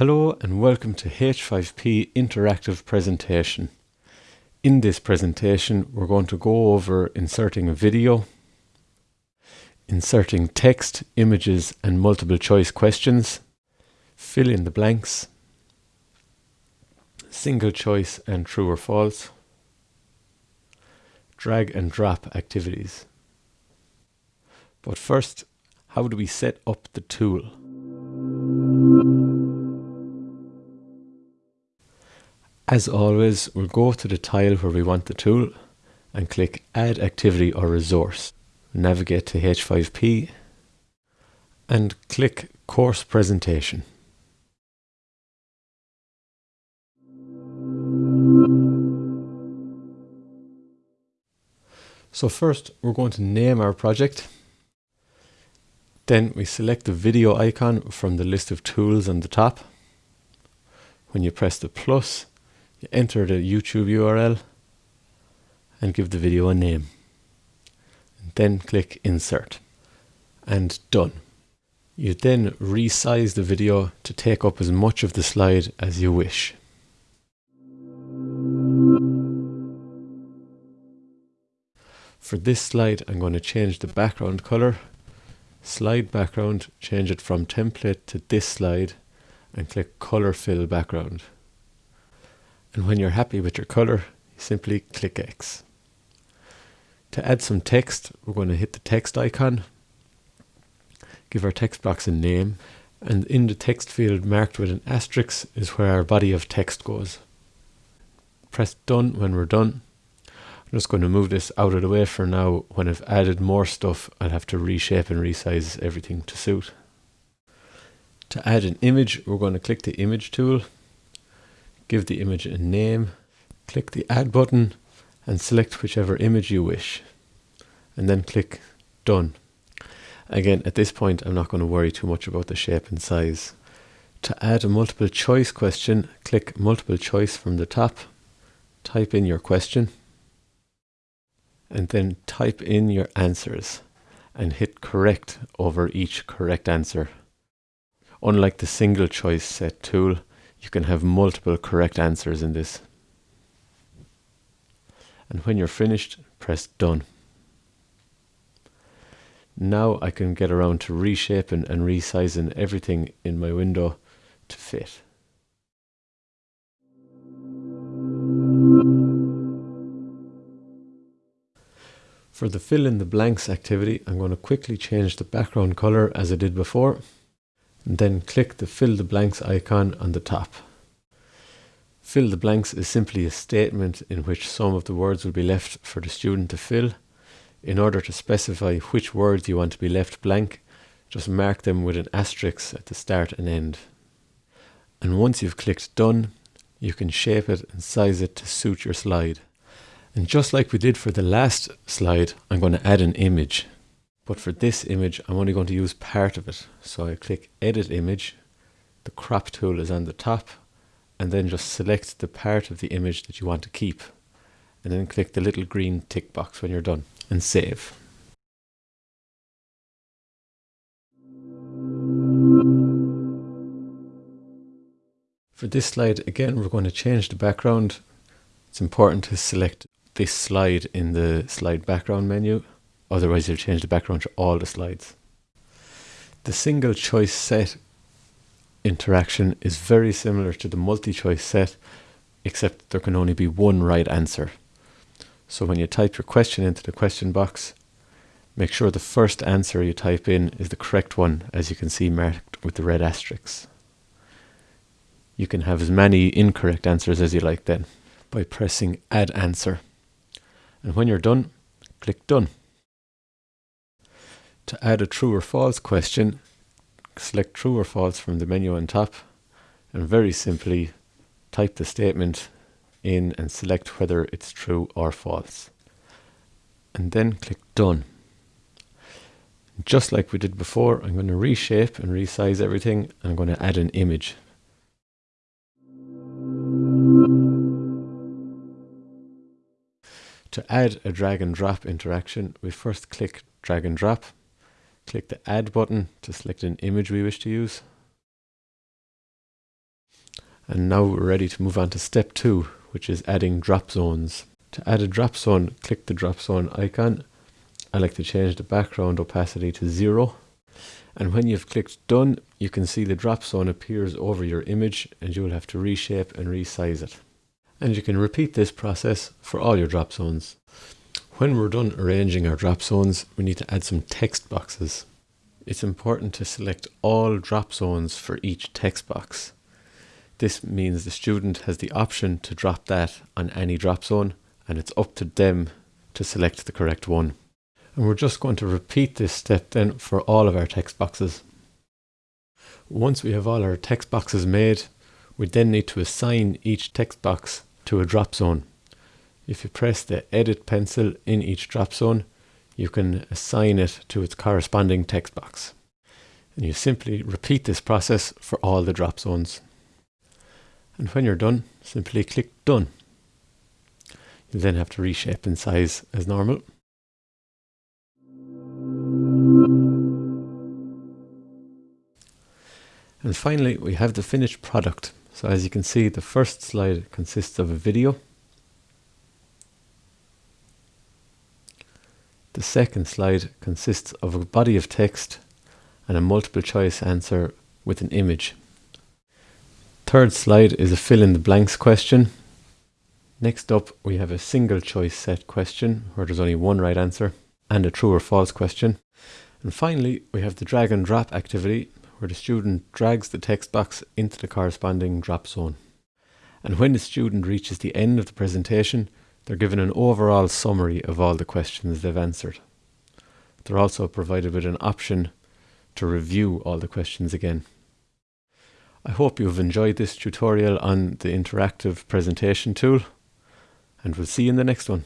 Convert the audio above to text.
Hello and welcome to H5P Interactive Presentation. In this presentation we're going to go over inserting a video, inserting text, images and multiple choice questions, fill in the blanks, single choice and true or false, drag and drop activities. But first, how do we set up the tool? As always, we'll go to the tile where we want the tool and click Add Activity or Resource. Navigate to H5P and click Course Presentation. So first we're going to name our project. Then we select the video icon from the list of tools on the top. When you press the plus, enter the YouTube URL and give the video a name. Then click insert and done. You then resize the video to take up as much of the slide as you wish. For this slide I'm going to change the background color, slide background, change it from template to this slide and click color fill background. And when you're happy with your color, simply click X. To add some text, we're going to hit the text icon, give our text box a name, and in the text field marked with an asterisk is where our body of text goes. Press done when we're done. I'm just going to move this out of the way for now. When I've added more stuff, I'll have to reshape and resize everything to suit. To add an image, we're going to click the image tool give the image a name, click the add button and select whichever image you wish and then click done. Again at this point I'm not going to worry too much about the shape and size. To add a multiple choice question click multiple choice from the top, type in your question and then type in your answers and hit correct over each correct answer. Unlike the single choice set tool, you can have multiple correct answers in this. And when you're finished, press done. Now I can get around to reshaping and resizing everything in my window to fit. For the fill in the blanks activity, I'm going to quickly change the background color as I did before and then click the fill the blanks icon on the top. Fill the blanks is simply a statement in which some of the words will be left for the student to fill. In order to specify which words you want to be left blank, just mark them with an asterisk at the start and end. And once you've clicked done, you can shape it and size it to suit your slide. And just like we did for the last slide, I'm going to add an image. But for this image, I'm only going to use part of it. So I click Edit Image. The crop tool is on the top. And then just select the part of the image that you want to keep. And then click the little green tick box when you're done. And save. For this slide, again, we're going to change the background. It's important to select this slide in the slide background menu. Otherwise you'll change the background to all the slides. The single choice set interaction is very similar to the multi-choice set except there can only be one right answer. So when you type your question into the question box, make sure the first answer you type in is the correct one as you can see marked with the red asterisks. You can have as many incorrect answers as you like then by pressing add answer. And when you're done, click done. To add a true or false question, select true or false from the menu on top and very simply type the statement in and select whether it's true or false. And then click done. Just like we did before, I'm going to reshape and resize everything. I'm going to add an image. To add a drag and drop interaction, we first click drag and drop Click the Add button to select an image we wish to use. And now we're ready to move on to step two, which is adding drop zones. To add a drop zone, click the drop zone icon. I like to change the background opacity to zero. And when you've clicked done, you can see the drop zone appears over your image and you'll have to reshape and resize it. And you can repeat this process for all your drop zones. When we're done arranging our drop zones, we need to add some text boxes. It's important to select all drop zones for each text box. This means the student has the option to drop that on any drop zone and it's up to them to select the correct one. And we're just going to repeat this step then for all of our text boxes. Once we have all our text boxes made, we then need to assign each text box to a drop zone. If you press the edit pencil in each drop zone, you can assign it to its corresponding text box. And you simply repeat this process for all the drop zones. And when you're done, simply click Done. You then have to reshape in size as normal. And finally, we have the finished product. So as you can see, the first slide consists of a video. The second slide consists of a body of text and a multiple choice answer with an image. Third slide is a fill in the blanks question. Next up, we have a single choice set question where there's only one right answer and a true or false question. And finally, we have the drag and drop activity where the student drags the text box into the corresponding drop zone. And when the student reaches the end of the presentation, they're given an overall summary of all the questions they've answered. They're also provided with an option to review all the questions again. I hope you've enjoyed this tutorial on the interactive presentation tool and we'll see you in the next one.